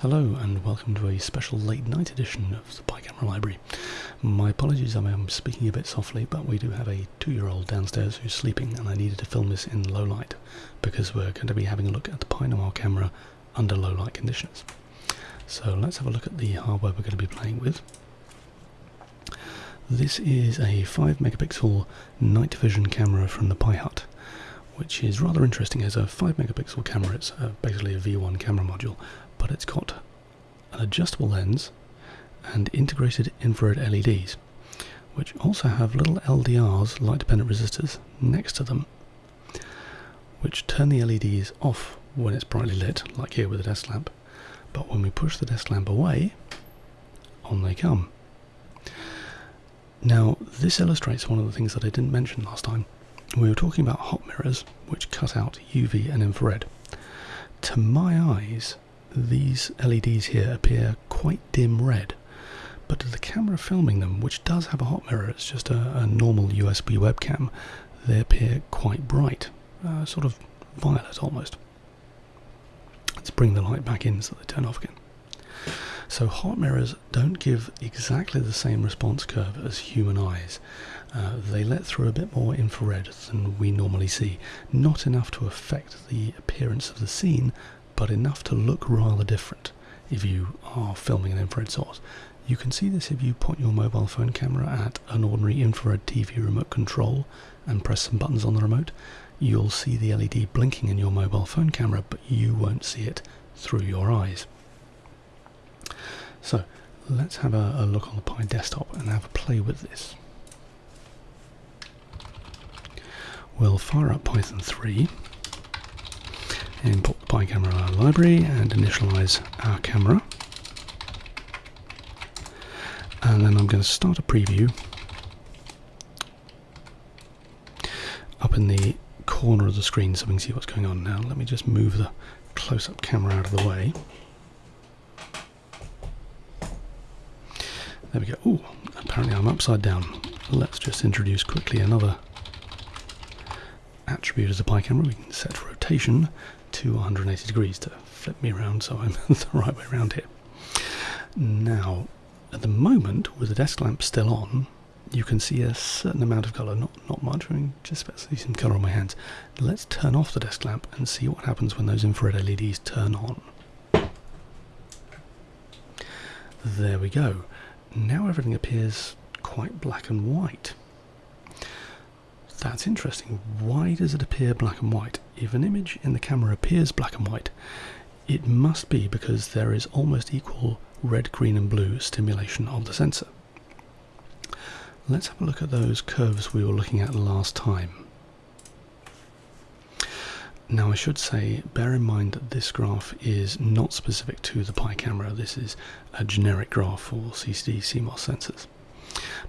Hello and welcome to a special late night edition of the Pi Camera Library. My apologies, I am speaking a bit softly, but we do have a two-year-old downstairs who's sleeping and I needed to film this in low light because we're going to be having a look at the Pi Noir camera under low light conditions. So let's have a look at the hardware we're going to be playing with. This is a 5 megapixel night vision camera from the Pi Hut which is rather interesting as a 5 megapixel camera. It's uh, basically a V1 camera module, but it's got an adjustable lens and integrated infrared LEDs, which also have little LDRs, light dependent resistors, next to them, which turn the LEDs off when it's brightly lit, like here with the desk lamp. But when we push the desk lamp away, on they come. Now, this illustrates one of the things that I didn't mention last time we were talking about hot mirrors, which cut out UV and infrared. To my eyes, these LEDs here appear quite dim red, but to the camera filming them, which does have a hot mirror, it's just a, a normal USB webcam, they appear quite bright, uh, sort of violet almost. Let's bring the light back in so they turn off again. So hot mirrors don't give exactly the same response curve as human eyes. Uh, they let through a bit more infrared than we normally see. Not enough to affect the appearance of the scene, but enough to look rather different if you are filming an infrared source. You can see this if you point your mobile phone camera at an ordinary infrared TV remote control and press some buttons on the remote. You'll see the LED blinking in your mobile phone camera, but you won't see it through your eyes. So let's have a, a look on the Pi desktop and have a play with this. We'll fire up Python 3, import the Pi camera library and initialize our camera. And then I'm going to start a preview up in the corner of the screen so we can see what's going on now. Let me just move the close-up camera out of the way. There we go. Oh, apparently I'm upside down. Let's just introduce quickly another attribute as a Pi camera. We can set rotation to 180 degrees to flip me around so I'm the right way around here. Now, at the moment, with the desk lamp still on, you can see a certain amount of colour, not, not much, I mean, just about see some colour on my hands. Let's turn off the desk lamp and see what happens when those infrared LEDs turn on. There we go. Now everything appears quite black and white. That's interesting. Why does it appear black and white? If an image in the camera appears black and white, it must be because there is almost equal red, green and blue stimulation of the sensor. Let's have a look at those curves we were looking at last time. Now I should say, bear in mind that this graph is not specific to the Pi camera, this is a generic graph for CCD CMOS sensors.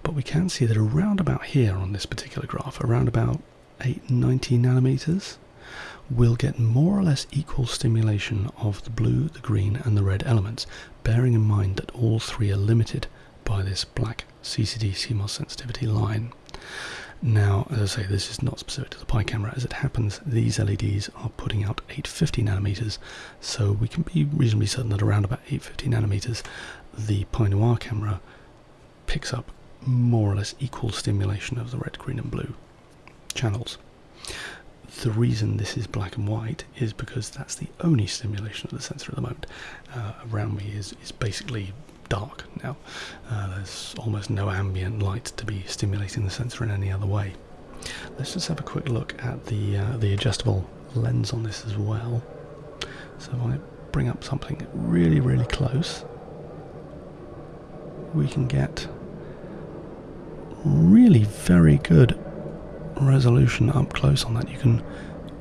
But we can see that around about here on this particular graph, around about 890 nanometers, we'll get more or less equal stimulation of the blue, the green and the red elements, bearing in mind that all three are limited by this black CCD CMOS sensitivity line. Now, as I say, this is not specific to the Pi camera. As it happens, these LEDs are putting out 850 nanometers, so we can be reasonably certain that around about 850 nanometers, the Pi Noir camera picks up more or less equal stimulation of the red, green and blue channels. The reason this is black and white is because that's the only stimulation of the sensor at the moment. Uh, around me is, is basically dark now. Uh, there's almost no ambient light to be stimulating the sensor in any other way. Let's just have a quick look at the uh, the adjustable lens on this as well. So if I bring up something really, really close, we can get really very good resolution up close on that. You can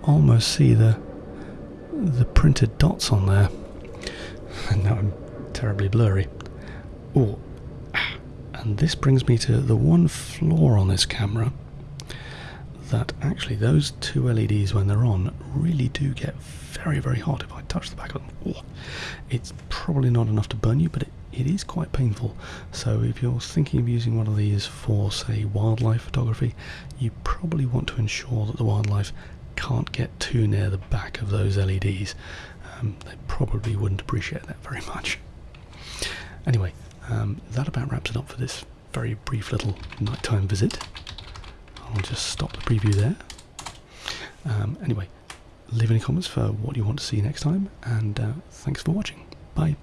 almost see the the printed dots on there. And now I'm terribly blurry. Oh, and this brings me to the one flaw on this camera that actually those two LEDs when they're on really do get very very hot if I touch the back of them. Oh, it's probably not enough to burn you but it it is quite painful. So if you're thinking of using one of these for, say, wildlife photography, you probably want to ensure that the wildlife can't get too near the back of those LEDs. um, they probably wouldn't appreciate that very much. Anyway, um, that about wraps it up for this very brief little nighttime visit. I'll just stop the preview there. Um, anyway, leave any comments for what you want to see next time, and uh, thanks for watching. Bye.